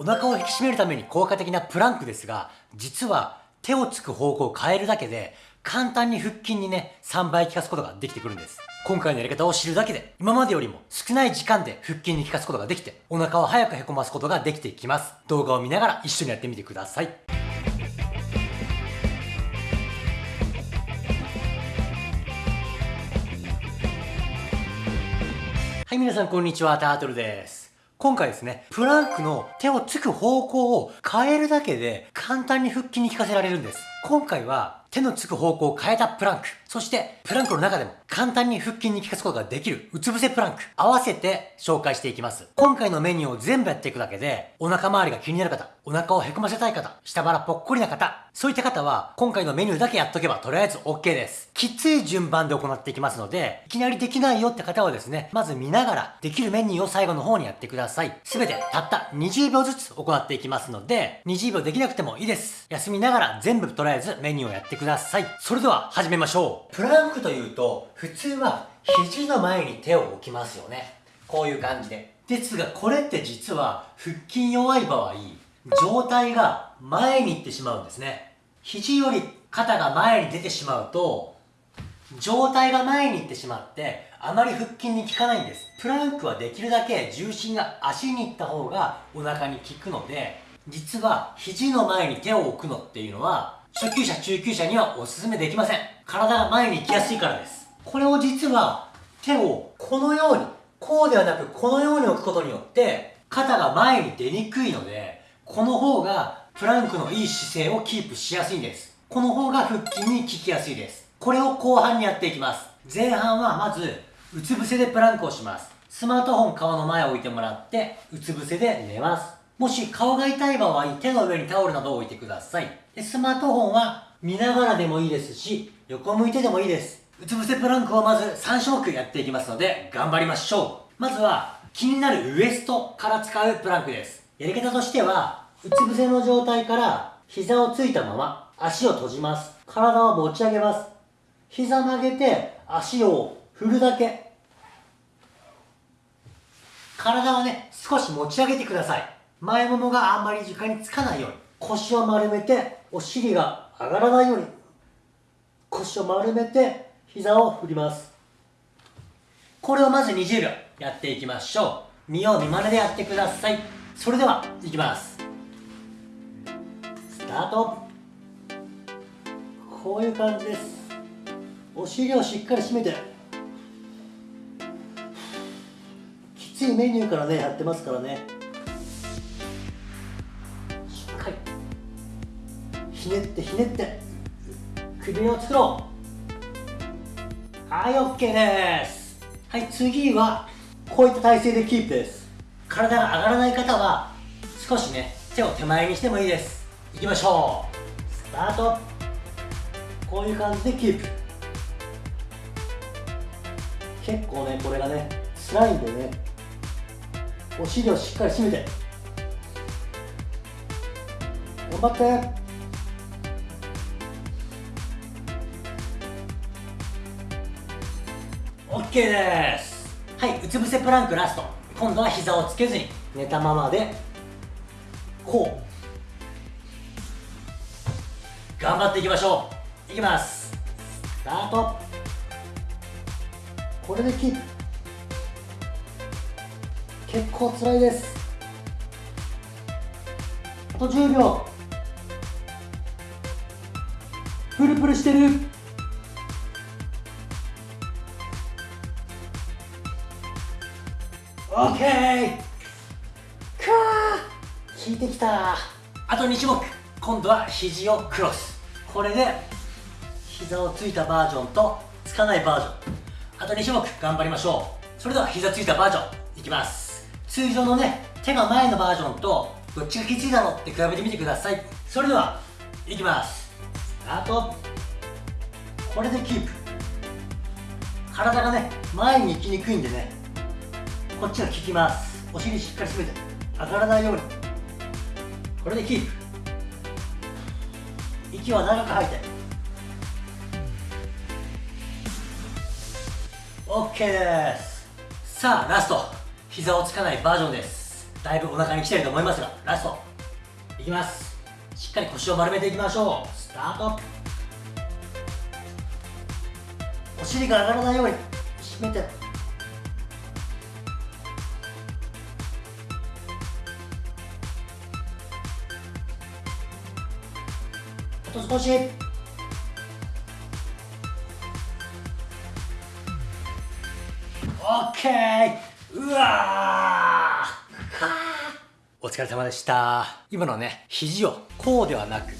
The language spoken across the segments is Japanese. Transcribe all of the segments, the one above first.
お腹を引き締めるために効果的なプランクですが、実は手をつく方向を変えるだけで、簡単に腹筋にね、3倍効かすことができてくるんです。今回のやり方を知るだけで、今までよりも少ない時間で腹筋に効かすことができて、お腹を早くへこますことができていきます。動画を見ながら一緒にやってみてください。はい、皆さんこんにちは、タートルです。今回ですね、プランクの手をつく方向を変えるだけで簡単に腹筋に効かせられるんです。今回は手のつく方向を変えたプランク、そしてプランクの中でも簡単に腹筋に効かすことができるうつ伏せプランク、合わせて紹介していきます。今回のメニューを全部やっていくだけで、お腹周りが気になる方、お腹をへこませたい方、下腹ぽっこりな方、そういった方は今回のメニューだけやっとけばとりあえず OK です。きつい順番で行っていきますので、いきなりできないよって方はですね、まず見ながらできるメニューを最後の方にやってください。すべてたった20秒ずつ行っていきますので、20秒できなくてもいいです。休みながら全部とりあえずメニューをやってください。それでは始めましょう。プランクというと、普通は肘の前に手を置きますよね。こういう感じで。ですが、これって実は腹筋弱い場合、状態が前に行ってしまうんですね。肘より肩が前に出てしまうと、状態が前に行ってしまって、あまり腹筋に効かないんです。プランクはできるだけ重心が足に行った方がお腹に効くので、実は肘の前に手を置くのっていうのは初級者、中級者にはお勧めできません。体が前に行きやすいからです。これを実は手をこのように、こうではなくこのように置くことによって、肩が前に出にくいので、この方がプランクのいい姿勢をキープしやすいんです。この方が腹筋に効きやすいです。これを後半にやっていきます。前半はまず、うつ伏せでプランクをします。スマートフォン顔の前を置いてもらって、うつ伏せで寝ます。もし顔が痛い場合、手の上にタオルなどを置いてください。でスマートフォンは見ながらでもいいですし、横向いてでもいいです。うつ伏せプランクをまず3種目やっていきますので、頑張りましょう。まずは、気になるウエストから使うプランクです。やり方としては、うつ伏せの状態から膝をついたまま足を閉じます。体を持ち上げます。膝曲げて足を振るだけ。体はね、少し持ち上げてください。前ももがあんまり床につかないように腰を丸めてお尻が上がらないように腰を丸めて膝を振ります。これをまず20秒やっていきましょう。見よう見まねでやってください。それではいきます。スタート。こういう感じです。お尻をしっかり締めて。きついメニューからねやってますからね。ひねってひねって。首を作ろう。はい OK です。はい次はこういった体勢でキープです。体が上がらない方は少しね手を手前にしてもいいです。いきましょう。スタート。こういう感じでキープ。結構ねこれがね辛いんでねお尻をしっかり締めて。頑張って。OK です。はいうつ伏せプランクラスト。今度は膝をつけずに寝たままでこう。頑張っていきましょう。いきます。スタート。これでキープ。結構辛いです。あと10秒。プルプルしてる。OK! かー効いてきた。あと2種目今度は肘をクロス。これで膝をついたバージョンとつかないバージョン。あと2種目頑張りましょう。それでは膝ついたバージョンいきます。通常のね手が前のバージョンとどっちがきついだろうって比べてみてください。それではいきます。スタート。これでキープ。体がね前に行きにくいんでねこっちが効きますお尻しっかり締めて上がらないように。これでキープ息は長く吐いて OK です。さあラスト。膝をつかないバージョンです。だいぶお腹に来てると思いますがラスト。いきます。しっかり腰を丸めていきましょう。スタート。お尻が上がらないように。締めて。あと少し。オッケー。うわー。お疲れ様でした。今のね肘をこうではなく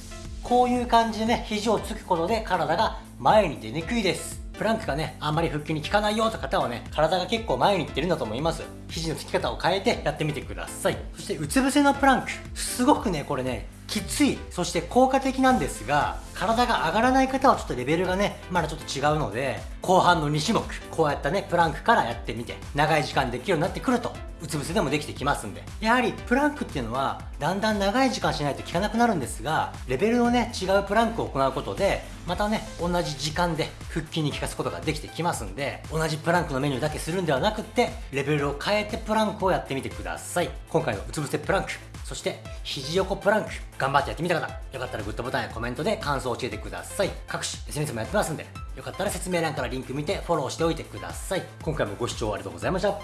こういう感じでね肘をつくことで体が前に出にくいです。プランクがねあんまり腹筋に効かないよって方はね体が結構前にいってるんだと思います。肘のつき方を変えてやってみてください。そしてうつ伏せのプランク。すごくねこれねきついそして効果的なんですが体が上がらない方はちょっとレベルがねまだちょっと違うので後半の2種目こうやったねプランクからやってみて長い時間できるようになってくるとうつ伏せでもできてきますんで。やはりプランクっていうのはだんだん長い時間しないと効かなくなるんですがレベルのね違うプランクを行うことでまたね同じ時間で腹筋に効かすことができてきますんで同じプランクのメニューだけするんではなくってレベルを変えてプランクをやってみてください。今回のうつ伏せプランクそして肘横プランク。頑張ってやってみた方よかったらグッドボタンやコメントで感想を教えてください。各種 SNS もやってますんでよかったら説明欄からリンク見てフォローしておいてください。今回もご視聴ありがとうございました。